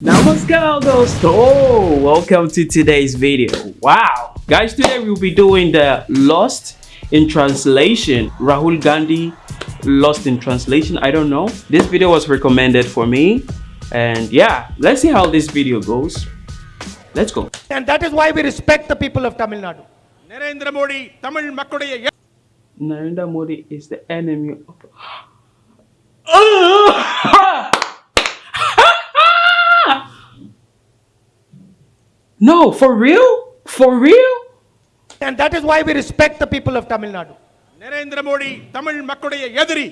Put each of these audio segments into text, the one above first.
Namaskar dosto! Oh, welcome to today's video. Wow! Guys, today we'll be doing the Lost in Translation. Rahul Gandhi Lost in Translation, I don't know. This video was recommended for me. And yeah, let's see how this video goes. Let's go. And that is why we respect the people of Tamil Nadu. Narendra Modi, Tamil Makkodaya. Narendra Modi is the enemy of... Ah! no, for real? For real? And that is why we respect the people of Tamil Nadu. Narendra Modi Tamil மக்களுடைய எதிரி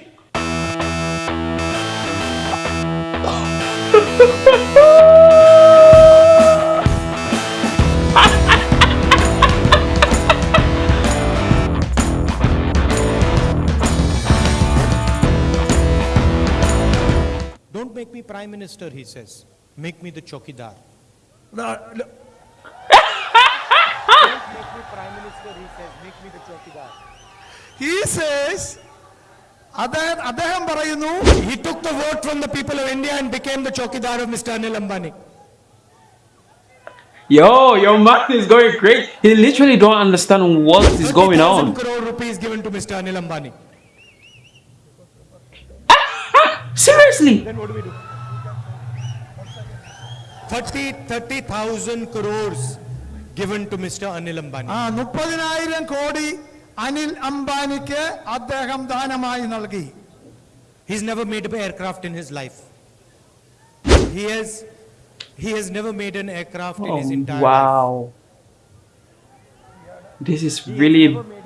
Don't make me prime minister, he says. Make me the chokidar. No, no. He says, അദ്ദേഹം അദ്ദേഹം പറയുന്നു He took the vote from the people of India and became the chokidar of Mr. Anil Ambani. Yo, your mind is going great. He literally don't understand what is going 30,000 on. crore rupees given to Mr. Anil Ambani. Seriously? 30, 30,000 crores given to Mr. Anil Ambani. ആ മുപ്പതിനായിരം കോടി അനിൽ അംബാനിക്ക് അദ്ദേഹം ദാനമായി നൽകി He's never made an aircraft in his life. He has, he has never made an aircraft in his entire entire life. wow. This is really,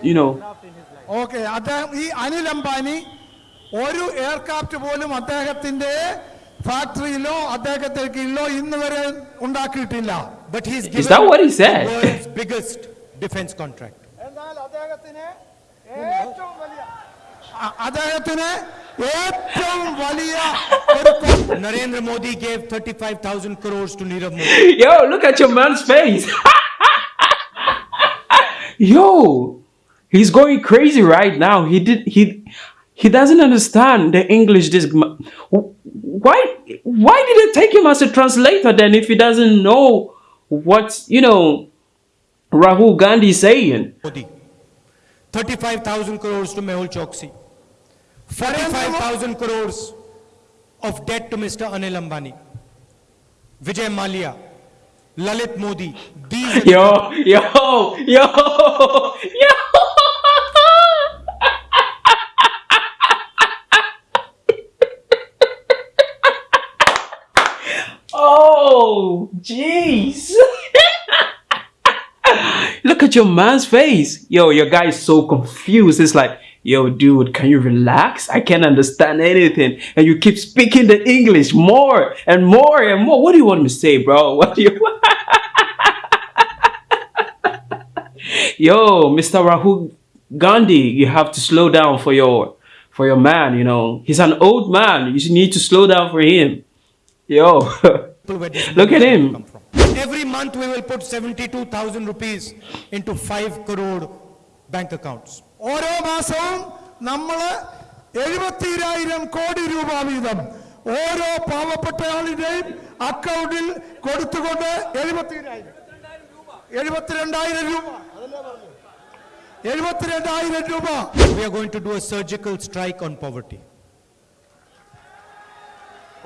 you know, okay അദ്ദേഹം ഈ അനിൽ അംബാനി ഒരു aircraft പോലും അദ്ദേഹത്തിന്റെ ഫാക്ടറിയിലോ അദ്ദേഹത്തിന്റെ കീഴിലോ ഇന്ന് വരെ ഉണ്ടാക്കിയിട്ടില്ല But he's Is given that what he said? the world's biggest defense contract. എന്നാൽ അദ്ദേഹത്തിന് ഏറ്റവും വലിയ അ- അദ്ദേഹത്തിന് ഏറ്റവും വലിയ ഒരു കൊ- Narendra Modi gave 35,000 crores to Nirav Modi. yo, look at your man's face. yo, he's going crazy right now. He did he he doesn't understand the English. This ma- why why did it take him as a translator then if he doesn't know what you know Rahul Gandhi is saying? Modi. 35,000 crores to Mehul Choksi. 45,000 crores of debt to Mr. Anil Ambani. Vijay Mallya. Lalit Modi. These Yo, yo, yo, yo. Oh, jeez. Look at your man's face. Yo, your guy is so confused. It's like, yo, dude, can you relax? I can't understand anything. And you keep speaking the English more and more and more. What do you want me to say, bro? What do you Yo, Mr. Rahul Gandhi, you have to slow down for your for your man, you know. He's an old man. You need to slow down for him. Yo. people where this Look at him. come from. Every month we will put 72,000 rupees into 5 crore bank accounts. ഓരോ മാസവും നമ്മൾ എഴുപത്തിരായിരം കോടി രൂപ വീതം ഓരോ പാവപ്പെട്ട ആളിന്റെയും അക്കൗണ്ടിൽ കൊടുത്തുകൊണ്ട് എഴുപത്തിരായിരം എഴുപത്തിരണ്ടായിരം രൂപ എഴുപത്തിരണ്ടായിരം രൂപ We are going to do a surgical strike on poverty.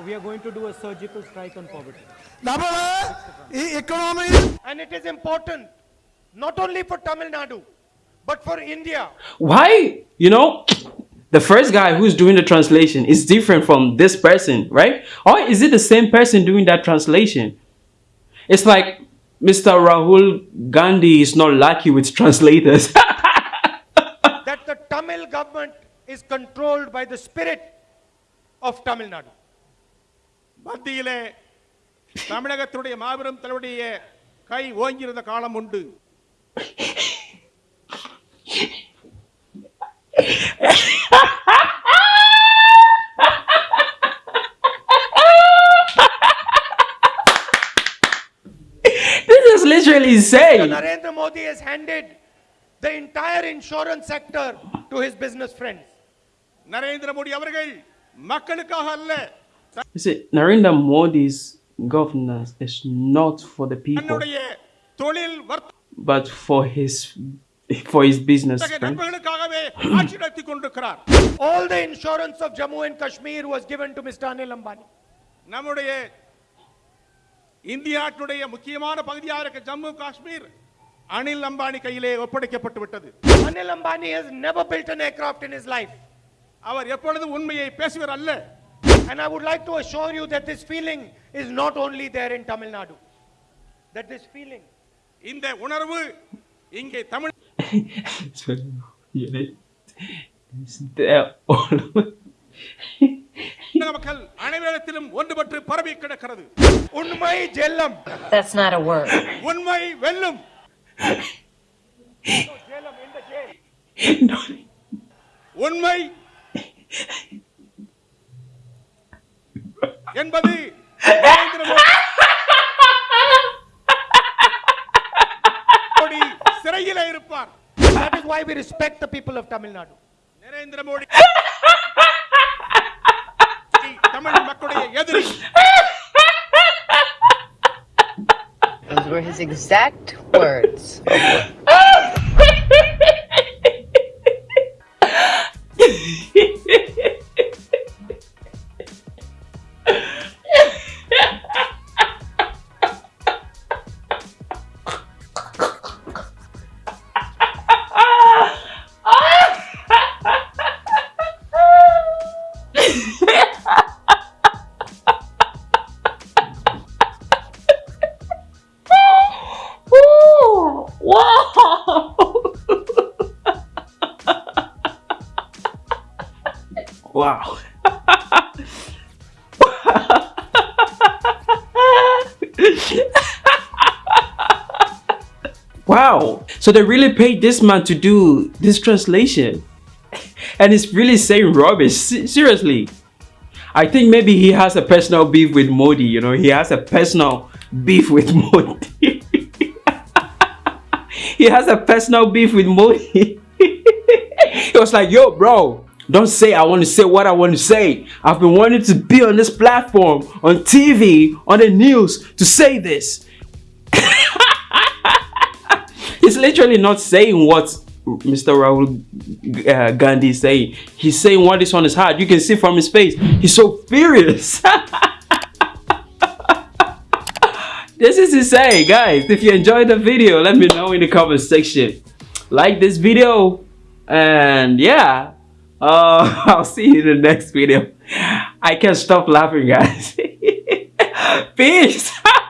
We are going to do a surgical strike on poverty. double eh? economy. And it is important not only for Tamil Nadu but for India. Why? You know, the first guy who's doing the translation is different from this person, right? Or is it the same person doing that translation? It's like Mr. Rahul Gandhi is not lucky with translators. that the Tamil government is controlled by the spirit of Tamil Nadu. தமிழகத்துடைய மாபெரும் தலைவருடைய கை ஓங்கியிருந்த காலம் உண்டு this is literally insane. Narendra Modi has handed the entire insurance sector to his business friends. Narendra Modi அவர்கள் மக்களுக்காக அல்ல You see, Narendra Modi's governance is not for the people, தன்னுடைய தொழில் but for his for his business வர்த்தக friends. நண்பர்களுக்காகவே ஆட்சி நடத்தி கொண்டிருக்கிறார் All the insurance of Jammu and Kashmir was given to Mr. Anil Ambani. நம்முடைய இந்தியாட்டுடைய முக்கியமான பகுதியாக இருக்க ஜம்மு காஷ்மீர் அனில் அம்பானி கையிலே ஒப்படைக்கப்பட்டு விட்டது Anil Ambani has never built an aircraft in his life. அவர் எப்பொழுதும் உண்மையை பேசுவர் அல்ல And I would like to assure you that this feeling is not only there in Tamil Nadu. That this feeling இந்த உணர்வு இங்கே Tamil So, you know, it's there all over. தமிழக மக்கள் அனைவரிடத்திலும் ஒன்றுபட்டு பரவி கிடக்கிறது Unmai Jellam. That's not a word. உண்மை வெல்லும் No, உண்மை என்பது நரேந்திர மோடி சிறையிலே இருப்பார் That is why we respect the people of Tamil Nadu. Narendra Modi Tamil மக்களுடைய எதிரி Those were his exact words. wow. wow. So they really paid this man to do this translation. And it's really saying rubbish. Seriously. I think maybe he has a personal beef with Modi, you know, he has a personal beef with Modi. he has a personal beef with Modi. he was like, yo, bro, don't say I want to say what I want to say. I've been wanting to be on this platform, on TV, on the news to say this. He's literally not saying what Mr. Rahul uh, Gandhi is saying. He's saying what is on his heart. You can see from his face. He's so furious. this is insane, guys. If you enjoyed the video, let me know in the comment section. Like this video, and yeah, uh, I'll see you in the next video. I can't stop laughing, guys. Peace.